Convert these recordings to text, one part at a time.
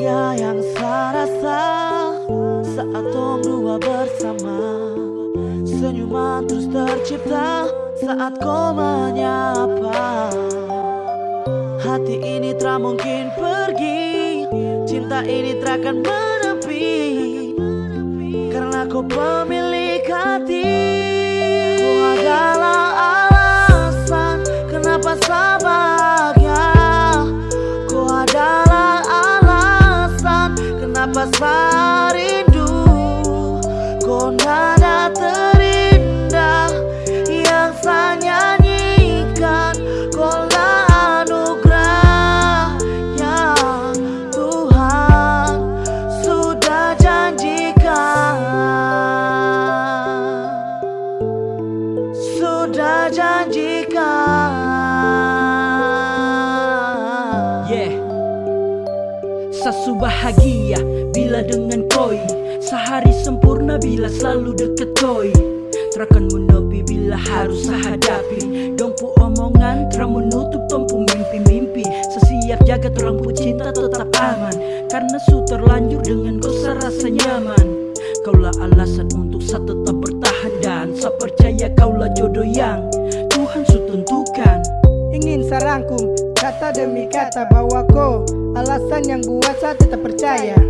bahagia yang saya rasa Saat tong dua bersama. Senyuman terus tercipta Saat kau menyapa. Hati ini tak mungkin pergi Cinta ini tak akan menepi. Karena kau pemilik bahagia bila dengan koi. Sehari sempurna bila selalu deket koi. Terakan menepi bila harus hadapi Dong pu omongan terang menutup tompu mimpi-mimpi. Sesiap jaga terang pu cinta tetap aman. Karena su terlanjur dengan kau rasa nyaman. Kaulah alasan untuk saya tetap bertahan Dan saya percaya kaulah jodoh yang Tuhan su tentukan. Ingin sarangkum kata demi kata bahwa kau Alasan yang buat saya tetap percaya.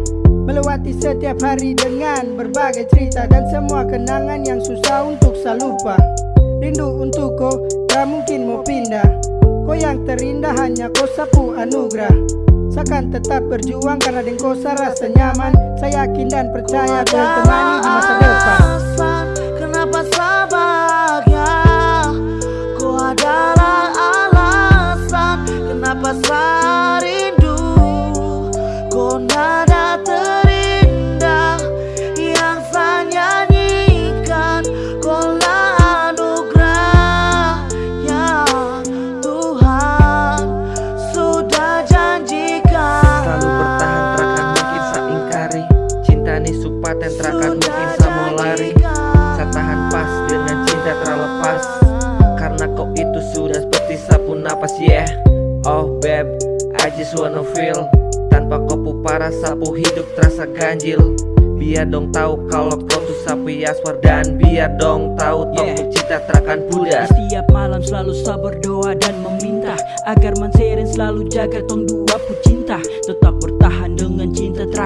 Melewati setiap hari dengan berbagai cerita Dan semua kenangan yang susah untuk saya lupa. Rindu untuk kau, gak mungkin mau pindah. Kau yang terindah hanya kau sapu anugerah. Saya akan tetap berjuang karena dengan kau saya rasa nyaman. Saya yakin dan percaya kau temani di masa depan Cinta ni supaten terakan mungkin sa mau lari. Sa tahan pas dengan cinta terlepas. Karena kau itu sudah seperti sapu napas yeah. Oh babe, I just wanna feel. Tanpa kau pu parah sapu hidup terasa ganjil. Biar dong tahu kalau kau tuh sapu yaswar. Dan biar dong tahu tong Yeah. cinta terakan pudar Setiap malam selalu saya berdoa dan meminta. Agar Manseren selalu jaga tong dua pu cinta Tetap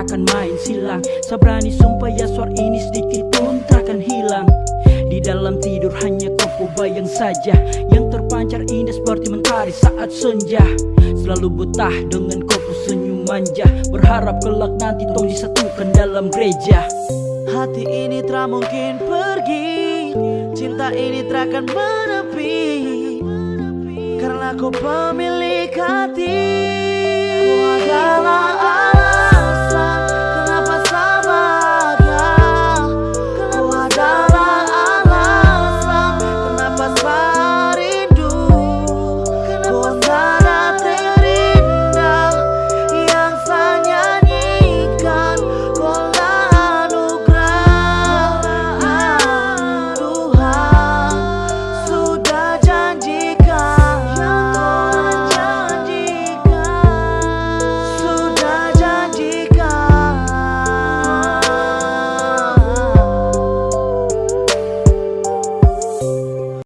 terakan main silang. Saya berani sumpah ya suar ini sedikit pun terakan hilang. Di dalam tidur hanya kau bayang saja. Yang terpancar indah seperti mentari saat senja. Selalu betah dengan kau senyum manja. Berharap kelak nanti tong disatukan dalam gereja. Hati ini tak mungkin pergi. Cinta ini tak akan menepi. Karena kau pemilik hati. Kau adalah